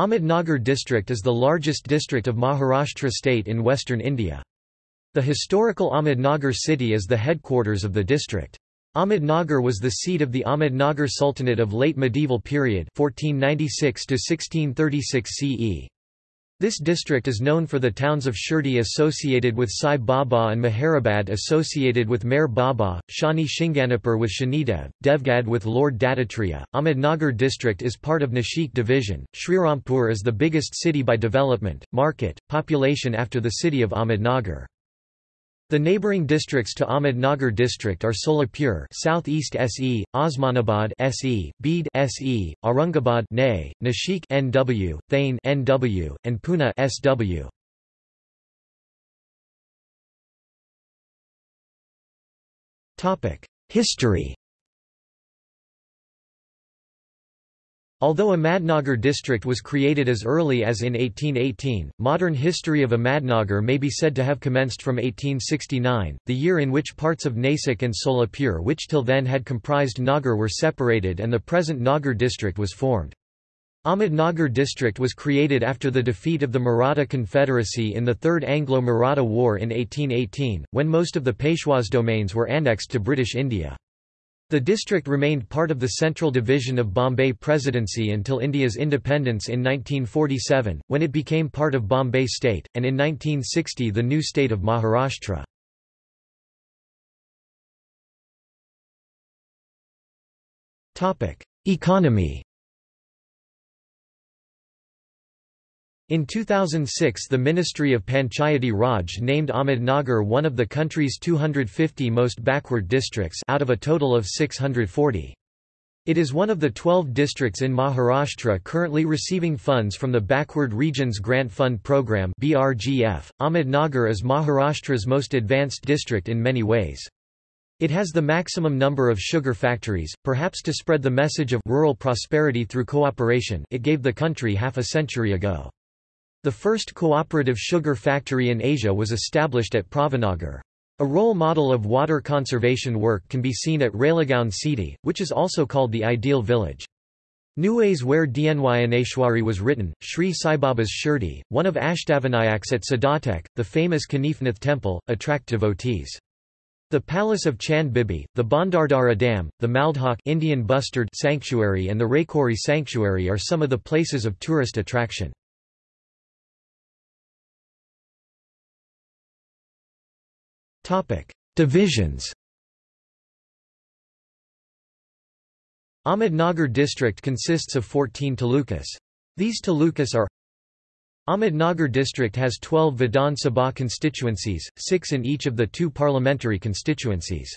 Ahmednagar district is the largest district of Maharashtra state in western India. The historical Ahmednagar city is the headquarters of the district. Ahmednagar was the seat of the Ahmednagar Sultanate of late medieval period 1496 1636 CE. This district is known for the towns of Shirdi associated with Sai Baba and Meherabad associated with Meher Baba, Shani Shinganapur with Shanidev, Devgad with Lord Dattatreya. Ahmednagar district is part of Nashik division. Srirampur is the biggest city by development, market, population after the city of Ahmednagar. The neighbouring districts to Ahmednagar district are Solapur Southeast SE, Osmanabad SE, Beed SE, Aurangabad NE, Nashik NW, Thane NW, and Pune SW. Topic: History Although Ahmednagar district was created as early as in 1818, modern history of Ahmednagar may be said to have commenced from 1869, the year in which parts of Nasik and Solapur which till then had comprised Nagar were separated and the present Nagar district was formed. Ahmednagar district was created after the defeat of the Maratha Confederacy in the Third Anglo-Maratha War in 1818, when most of the Peshwas domains were annexed to British India. The district remained part of the Central Division of Bombay Presidency until India's independence in 1947, when it became part of Bombay State, and in 1960 the new state of Maharashtra. Economy In 2006 the Ministry of Panchayati Raj named Ahmednagar one of the country's 250 most backward districts out of a total of 640. It is one of the 12 districts in Maharashtra currently receiving funds from the Backward Regions Grant Fund Program BRGF. Ahmednagar is Maharashtra's most advanced district in many ways. It has the maximum number of sugar factories, perhaps to spread the message of rural prosperity through cooperation it gave the country half a century ago. The first cooperative sugar factory in Asia was established at Pravaranagar. A role model of water conservation work can be seen at Ralegaon Siddhi, which is also called the ideal village. Nevasa where Dnyaneshwari was written, Sri Saibaba's Shirdi, one of Ashtavinayaks at Siddhatek, the famous Kanifnath temple, attract devotees. The Palace of Chand Bibi, the Bhandardara Dam, the Maldhok Indian Bustard Sanctuary and the Rehekuri Sanctuary are some of the places of tourist attraction. Divisions Ahmednagar district consists of 14 talukas. These talukas are Ahmednagar district has 12 Vidhan Sabha constituencies, 6 in each of the two parliamentary constituencies.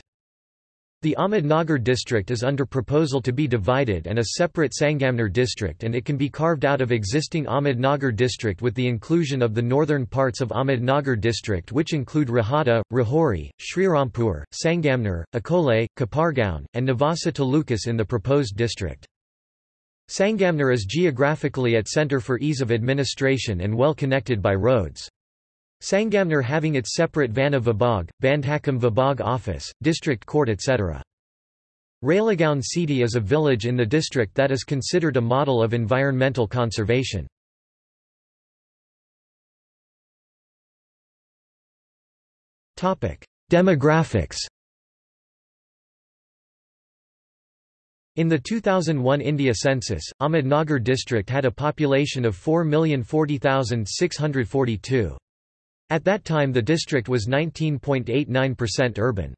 The Ahmednagar district is under proposal to be divided and a separate Sangamner district and it can be carved out of existing Ahmednagar district with the inclusion of the northern parts of Ahmednagar district which include Rahata, Rahuri, Srirampur, Sangamner, Akole, Kopargaon, and Navasa Talukas in the proposed district. Sangamner is geographically at center for ease of administration and well connected by roads. Sangamner having its separate Vana Vibhag, Bandhakam Vibhag office, district court etc. Ralegaon Siddhi is a village in the district that is considered a model of environmental conservation. Demographics In the 2001 India census, Ahmednagar district had a population of 4,040,642. At that time the district was 19.89% urban.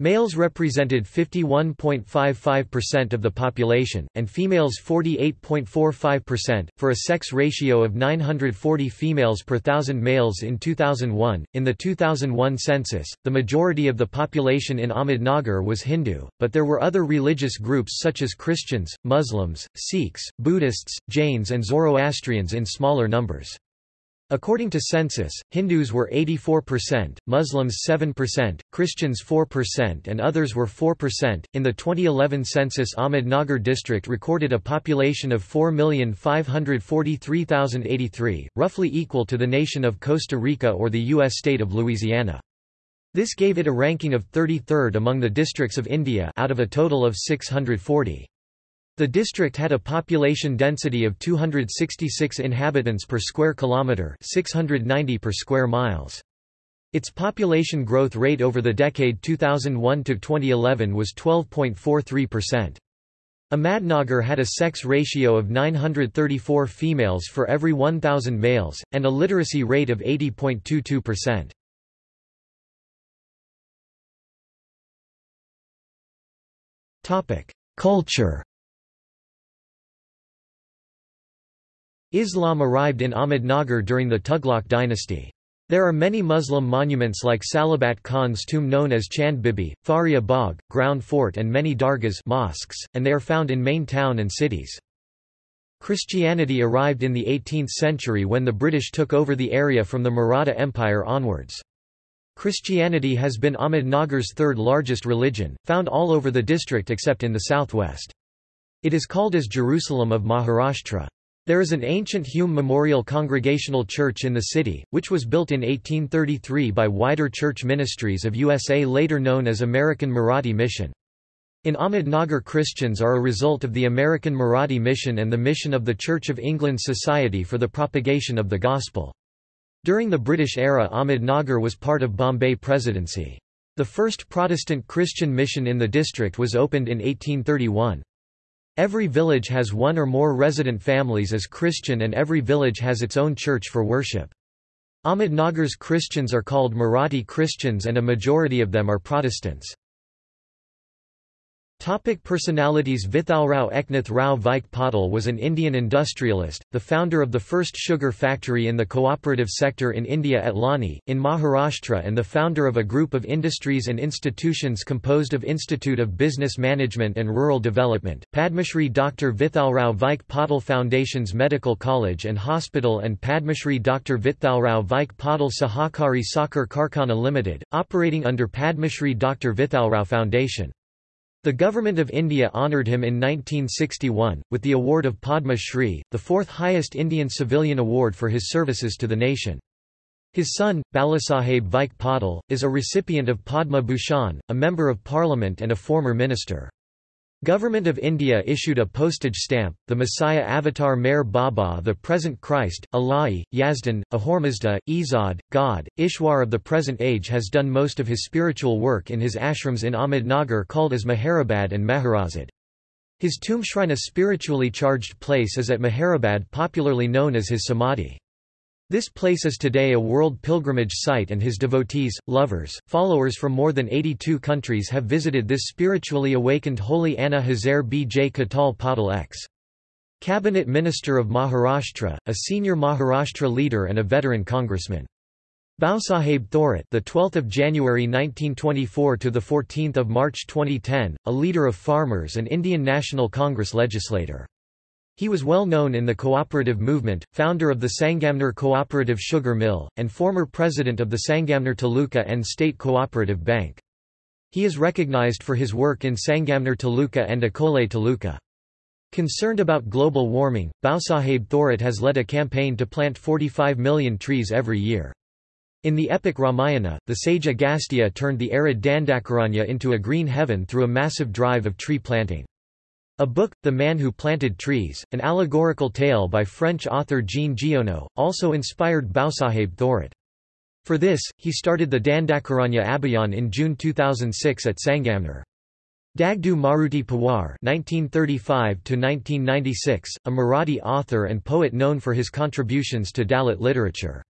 Males represented 51.55% of the population, and females 48.45%, for a sex ratio of 940 females per thousand males in 2001. In the 2001 census, the majority of the population in Ahmednagar was Hindu, but there were other religious groups such as Christians, Muslims, Sikhs, Buddhists, Jains, and Zoroastrians in smaller numbers. According to census, Hindus were 84%, Muslims 7%, Christians 4%, and others were 4%. In the 2011 census, Ahmednagar district recorded a population of 4,543,083, roughly equal to the nation of Costa Rica or the U.S. state of Louisiana. This gave it a ranking of 33rd among the districts of India out of a total of 640. The district had a population density of 266 inhabitants per square kilometre 690 per square miles. Its population growth rate over the decade 2001 to 2011 was 12.43%. Ahmednagar had a sex ratio of 934 females for every 1,000 males, and a literacy rate of 80.22%. Culture Islam arrived in Ahmednagar during the Tughlaq dynasty. There are many Muslim monuments like Salabat Khan's tomb known as Chand Bibi, Faria Bagh, Ground Fort and many dargahs mosques, and they are found in main town and cities. Christianity arrived in the 18th century when the British took over the area from the Maratha Empire onwards. Christianity has been Ahmednagar's third largest religion, found all over the district except in the southwest. It is called as Jerusalem of Maharashtra. There is an ancient Hume Memorial Congregational Church in the city, which was built in 1833 by Wider Church Ministries of USA later known as American Marathi Mission. In Ahmednagar Christians are a result of the American Marathi Mission and the mission of the Church of England Society for the Propagation of the Gospel. During the British era Ahmednagar was part of Bombay Presidency. The first Protestant Christian mission in the district was opened in 1831. Every village has one or more resident families as Christian and every village has its own church for worship. Ahmednagar's Christians are called Marathi Christians and a majority of them are Protestants. Topic personalities Vithalrao Eknath Rao Vikhe Patil was an Indian industrialist, the founder of the first sugar factory in the cooperative sector in India at Loni, in Maharashtra and the founder of a group of industries and institutions composed of Institute of Business Management and Rural Development, Padmashri Dr. Vithalrao Vikhe Patil Foundation's Medical College and Hospital and Padmashri Dr. Vithalrao Vikhe Patil Sahakari Sakhar Karkhana Limited, operating under Padmashri Dr. Vithalrao Foundation. The Government of India honoured him in 1961, with the award of Padma Shri, the fourth highest Indian civilian award for his services to the nation. His son, Balasaheb Patil, is a recipient of Padma Bhushan, a Member of Parliament and a former minister. Government of India issued a postage stamp, the Messiah avatar Meher Baba the present Christ, Allahi, Yazdan, Ahurmazda, Izad, God, Ishwar of the present age has done most of his spiritual work in his ashrams in Ahmednagar called as Meherabad and Meherazad. His tomb shrine a spiritually charged place is at Meherabad popularly known as his Samadhi. This place is today a world pilgrimage site and his devotees, lovers, followers from more than 82 countries have visited this spiritually awakened holy Anna Hazare B. J. Khatal Patil X. Cabinet Minister of Maharashtra, a senior Maharashtra leader and a veteran congressman. Bhausaheb Thorat, the 12th of January 1924 to the 14th of March 2010, a leader of farmers and Indian National Congress legislator. He was well known in the cooperative movement, founder of the Sangamner Cooperative Sugar Mill, and former president of the Sangamner Taluka and State Cooperative Bank. He is recognized for his work in Sangamner Taluka and Akole Taluka. Concerned about global warming, Bhausaheb Thorat has led a campaign to plant 45 million trees every year. In the epic Ramayana, the sage Agastya turned the arid Dandakaranya into a green heaven through a massive drive of tree planting. A book, The Man Who Planted Trees, an allegorical tale by French author Jean Giono, also inspired Bhausaheb Thorat. For this, he started the Dandakaranya Abhiyan in June 2006 at Sangamner. Dagdu Maruti Pawar (1935–1996), a Marathi author and poet known for his contributions to Dalit literature.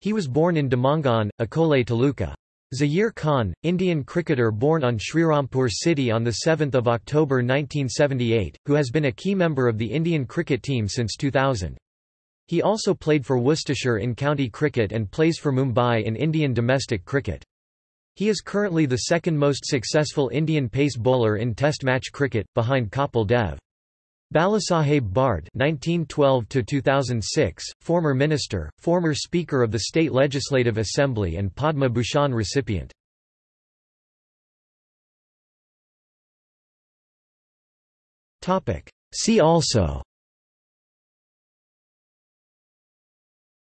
He was born in Dhamangaon, Akole Taluka. Zaheer Khan, Indian cricketer born on Srirampur city on 7 October 1978, who has been a key member of the Indian cricket team since 2000. He also played for Worcestershire in county cricket and plays for Mumbai in Indian domestic cricket. He is currently the second most successful Indian pace bowler in Test match cricket, behind Kapil Dev. Balasaheb Bharde (1912–2006), former minister, former Speaker of the State Legislative Assembly, and Padma Bhushan recipient. Topic. See also.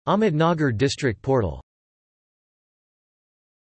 Ahmednagar District Portal